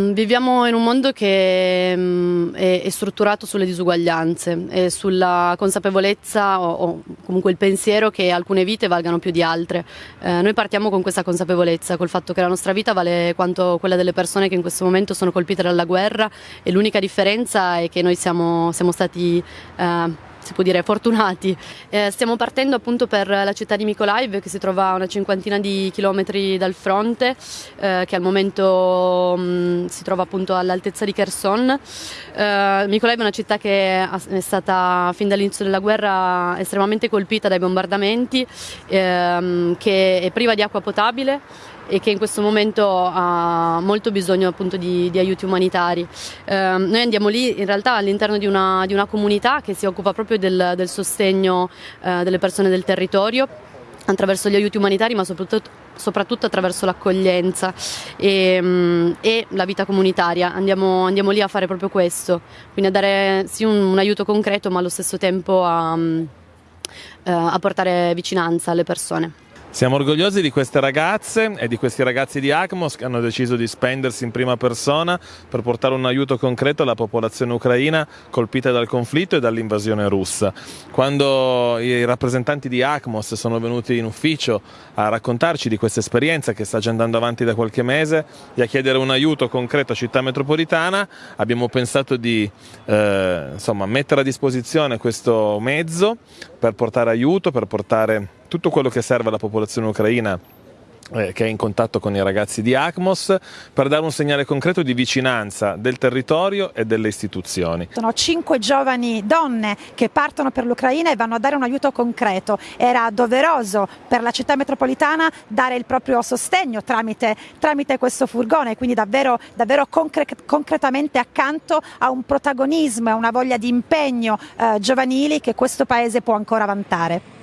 Viviamo in un mondo che mm, è, strutturato sulle disuguaglianze e sulla consapevolezza o, comunque il pensiero che alcune vite valgano più di altre. Eh, noi partiamo con questa consapevolezza, col fatto che la nostra vita vale quanto quella delle persone che in questo momento sono colpite dalla guerra e l'unica differenza è che noi siamo, siamo stati eh, si può dire fortunati. Eh, stiamo partendo appunto per la città di Mykolaiv che si trova a una cinquantina di chilometri dal fronte, eh, che al momento mh, mm, si trova appunto all'altezza di Kherson. Eh, Mykolaiv è una città che è stata fin dall'inizio della guerra estremamente colpita dai bombardamenti, ehm, che è priva di acqua potabile e che in questo momento ha molto bisogno appunto di, di aiuti umanitari. Eh, noi andiamo lì in realtà all'interno di di una comunità che si occupa proprio del, del sostegno eh, delle persone del territorio attraverso gli aiuti umanitari ma soprattutto, soprattutto attraverso l'accoglienza e, mm, e, la vita comunitaria. Andiamo, andiamo, lì a fare proprio questo, quindi a dare sì un, un aiuto concreto ma allo stesso tempo a, mm, eh, a portare vicinanza alle persone. Siamo orgogliosi di queste ragazze e di questi ragazzi di ACMOS che hanno deciso di spendersi in prima persona per portare un aiuto concreto alla popolazione ucraina colpita dal conflitto e dall'invasione russa. Quando i rappresentanti di ACMOS sono venuti in ufficio a raccontarci di questa esperienza che sta già andando avanti da qualche mese e a chiedere un aiuto concreto a Città Metropolitana, abbiamo pensato di eh, insomma, mettere a disposizione questo mezzo per portare aiuto, per portare tutto quello che serve alla popolazione ucraina eh, che è in contatto con i ragazzi di ACMOS per dare un segnale concreto di vicinanza del territorio e delle istituzioni. Sono cinque giovani donne che partono per l'Ucraina e vanno a dare un aiuto concreto. Era doveroso per la città metropolitana dare il proprio sostegno tramite, tramite questo furgone, quindi davvero, davvero concre concretamente accanto a un protagonismo e a una voglia di impegno eh, giovanili che questo paese può ancora vantare.